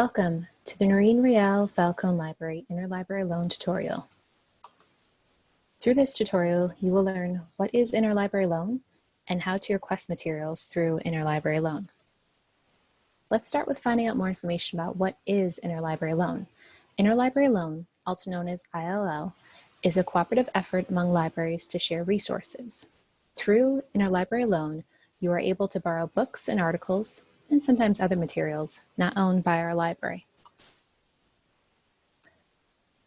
Welcome to the Noreen Reale Falcone Library Interlibrary Loan tutorial. Through this tutorial, you will learn what is interlibrary loan and how to request materials through interlibrary loan. Let's start with finding out more information about what is interlibrary loan. Interlibrary loan, also known as ILL, is a cooperative effort among libraries to share resources. Through interlibrary loan, you are able to borrow books and articles and sometimes other materials not owned by our library.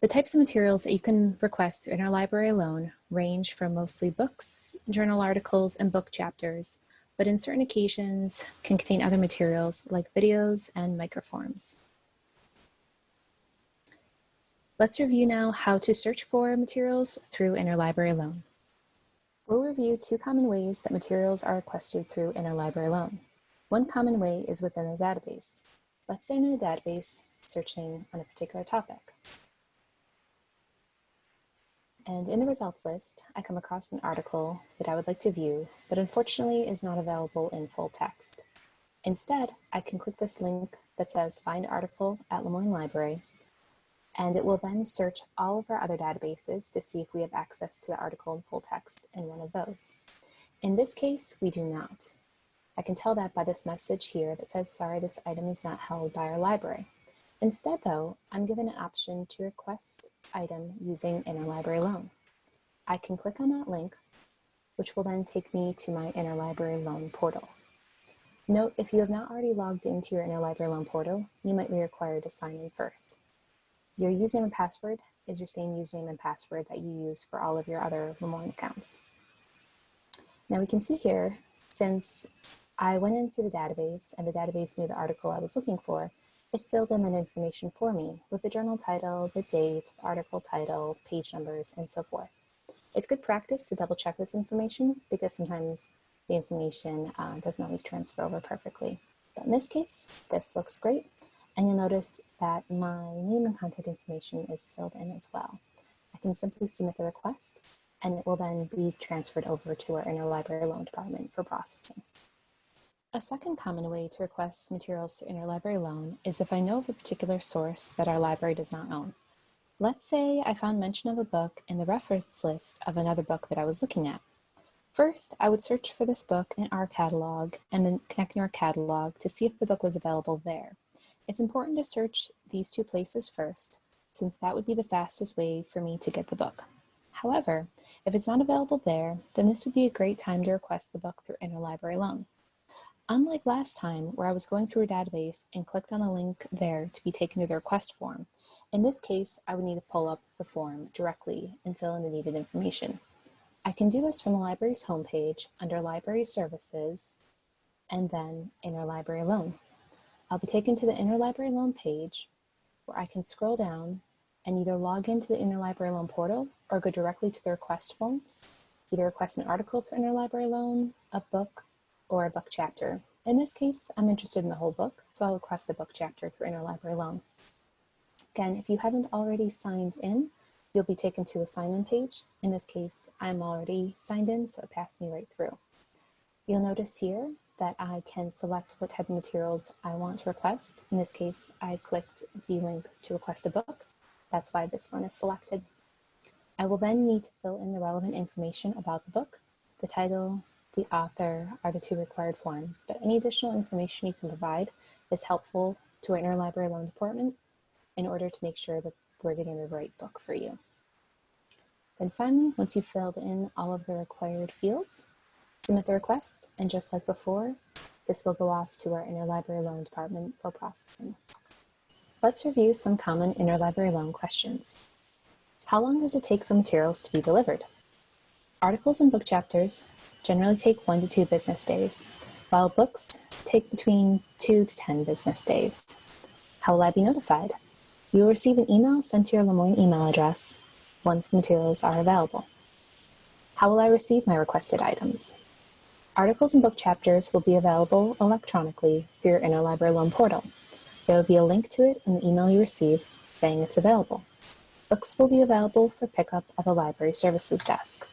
The types of materials that you can request through interlibrary loan range from mostly books, journal articles, and book chapters, but in certain occasions can contain other materials like videos and microforms. Let's review now how to search for materials through interlibrary loan. We'll review two common ways that materials are requested through interlibrary loan. One common way is within a database. Let's say in a database searching on a particular topic. And in the results list, I come across an article that I would like to view, but unfortunately is not available in full text. Instead, I can click this link that says Find Article at Le Moyne Library, and it will then search all of our other databases to see if we have access to the article in full text in one of those. In this case, we do not. I can tell that by this message here that says, sorry, this item is not held by our library. Instead though, I'm given an option to request item using interlibrary loan. I can click on that link, which will then take me to my interlibrary loan portal. Note, if you have not already logged into your interlibrary loan portal, you might be required to sign in first. Your username and password is your same username and password that you use for all of your other Le Moyne accounts. Now we can see here, since I went in through the database and the database knew the article I was looking for. It filled in that information for me with the journal title, the date, the article title, page numbers, and so forth. It's good practice to double check this information because sometimes the information uh, doesn't always transfer over perfectly. But in this case, this looks great. And you'll notice that my name and contact information is filled in as well. I can simply submit the request and it will then be transferred over to our interlibrary loan department for processing. A second common way to request materials to interlibrary loan is if I know of a particular source that our library does not own. Let's say I found mention of a book in the reference list of another book that I was looking at. First, I would search for this book in our catalog and then connect our catalog to see if the book was available there. It's important to search these two places first, since that would be the fastest way for me to get the book. However, if it's not available there, then this would be a great time to request the book through interlibrary loan. Unlike last time where I was going through a database and clicked on a link there to be taken to the request form, in this case, I would need to pull up the form directly and fill in the needed information. I can do this from the library's homepage under Library Services and then Interlibrary Loan. I'll be taken to the Interlibrary Loan page where I can scroll down and either log into the Interlibrary Loan portal or go directly to the request forms, either request an article for Interlibrary Loan, a book, or a book chapter. In this case, I'm interested in the whole book, so I'll request a book chapter through Interlibrary Loan. Again, if you haven't already signed in, you'll be taken to a sign-in page. In this case, I'm already signed in, so it passed me right through. You'll notice here that I can select what type of materials I want to request. In this case, I clicked the link to request a book. That's why this one is selected. I will then need to fill in the relevant information about the book, the title, the author are the two required forms, but any additional information you can provide is helpful to our interlibrary loan department in order to make sure that we're getting the right book for you. Then finally, once you've filled in all of the required fields, submit the request, and just like before, this will go off to our interlibrary loan department for processing. Let's review some common interlibrary loan questions. How long does it take for materials to be delivered? Articles and book chapters generally take one to two business days, while books take between two to 10 business days. How will I be notified? You will receive an email sent to your Le Moyne email address once the materials are available. How will I receive my requested items? Articles and book chapters will be available electronically through your interlibrary loan portal. There will be a link to it in the email you receive saying it's available. Books will be available for pickup at the library services desk.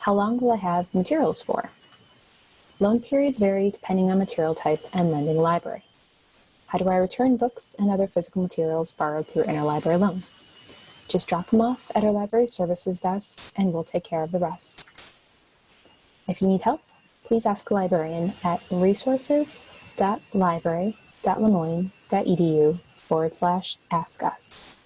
How long will I have materials for? Loan periods vary depending on material type and lending library. How do I return books and other physical materials borrowed through interlibrary loan? Just drop them off at our library services desk and we'll take care of the rest. If you need help, please ask a librarian at resources.library.lemoyne.edu forward slash ask us.